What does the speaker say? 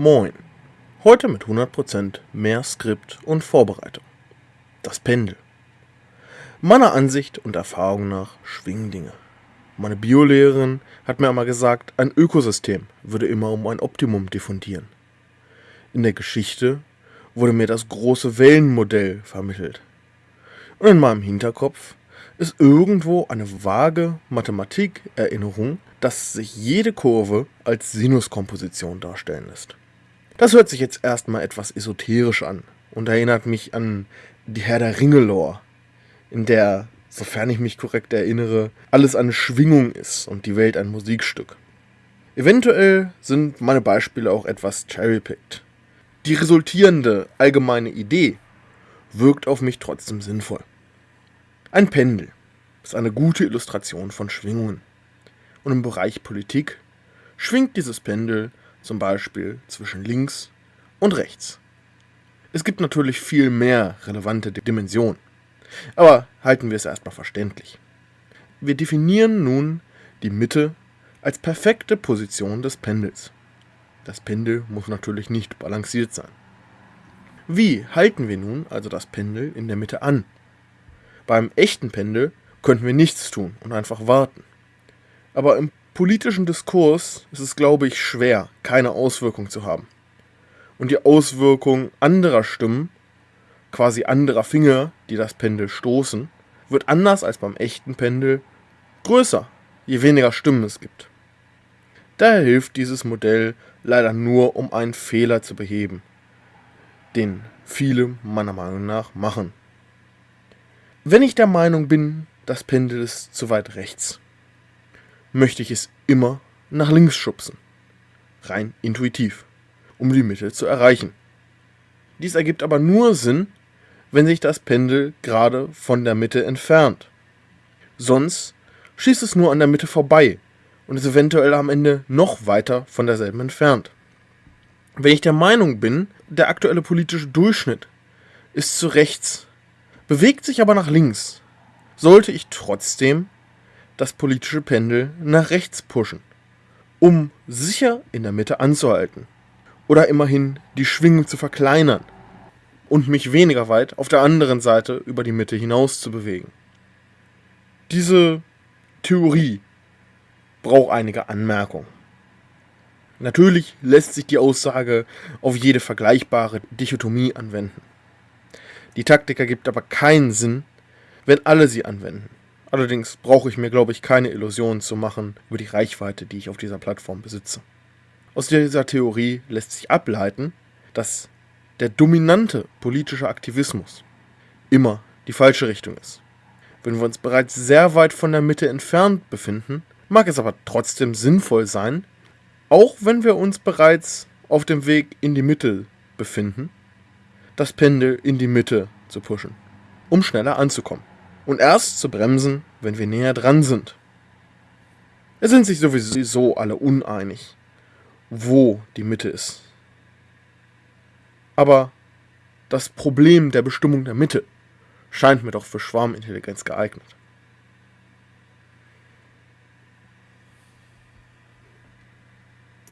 Moin. Heute mit 100% mehr Skript und Vorbereitung. Das Pendel. Meiner Ansicht und Erfahrung nach schwingen Dinge. Meine Biolehrerin hat mir einmal gesagt, ein Ökosystem würde immer um ein Optimum diffundieren. In der Geschichte wurde mir das große Wellenmodell vermittelt. Und in meinem Hinterkopf ist irgendwo eine vage Mathematikerinnerung, dass sich jede Kurve als Sinuskomposition darstellen lässt. Das hört sich jetzt erstmal etwas esoterisch an und erinnert mich an die Herr der Ringe-Lore, in der, sofern ich mich korrekt erinnere, alles eine Schwingung ist und die Welt ein Musikstück. Eventuell sind meine Beispiele auch etwas cherrypicked. Die resultierende allgemeine Idee wirkt auf mich trotzdem sinnvoll. Ein Pendel ist eine gute Illustration von Schwingungen. Und im Bereich Politik schwingt dieses Pendel zum Beispiel zwischen links und rechts. Es gibt natürlich viel mehr relevante Dimensionen, aber halten wir es erstmal verständlich. Wir definieren nun die Mitte als perfekte Position des Pendels. Das Pendel muss natürlich nicht balanciert sein. Wie halten wir nun also das Pendel in der Mitte an? Beim echten Pendel könnten wir nichts tun und einfach warten. Aber im politischen Diskurs ist es, glaube ich, schwer, keine Auswirkung zu haben. Und die Auswirkung anderer Stimmen, quasi anderer Finger, die das Pendel stoßen, wird anders als beim echten Pendel größer, je weniger Stimmen es gibt. Daher hilft dieses Modell leider nur, um einen Fehler zu beheben, den viele meiner Meinung nach machen. Wenn ich der Meinung bin, das Pendel ist zu weit rechts, möchte ich es immer nach links schubsen. Rein intuitiv, um die Mitte zu erreichen. Dies ergibt aber nur Sinn, wenn sich das Pendel gerade von der Mitte entfernt. Sonst schießt es nur an der Mitte vorbei und ist eventuell am Ende noch weiter von derselben entfernt. Wenn ich der Meinung bin, der aktuelle politische Durchschnitt ist zu rechts, bewegt sich aber nach links, sollte ich trotzdem das politische Pendel nach rechts pushen, um sicher in der Mitte anzuhalten. Oder immerhin die Schwingung zu verkleinern und mich weniger weit auf der anderen Seite über die Mitte hinaus zu bewegen. Diese Theorie braucht einige Anmerkungen. Natürlich lässt sich die Aussage auf jede vergleichbare Dichotomie anwenden. Die Taktik ergibt aber keinen Sinn, wenn alle sie anwenden. Allerdings brauche ich mir, glaube ich, keine Illusionen zu machen über die Reichweite, die ich auf dieser Plattform besitze. Aus dieser Theorie lässt sich ableiten, dass der dominante politische Aktivismus immer die falsche Richtung ist. Wenn wir uns bereits sehr weit von der Mitte entfernt befinden, mag es aber trotzdem sinnvoll sein, auch wenn wir uns bereits auf dem Weg in die Mitte befinden, das Pendel in die Mitte zu pushen, um schneller anzukommen und erst zu bremsen, wenn wir näher dran sind. Es sind sich sowieso alle uneinig, wo die Mitte ist. Aber das Problem der Bestimmung der Mitte scheint mir doch für Schwarmintelligenz geeignet.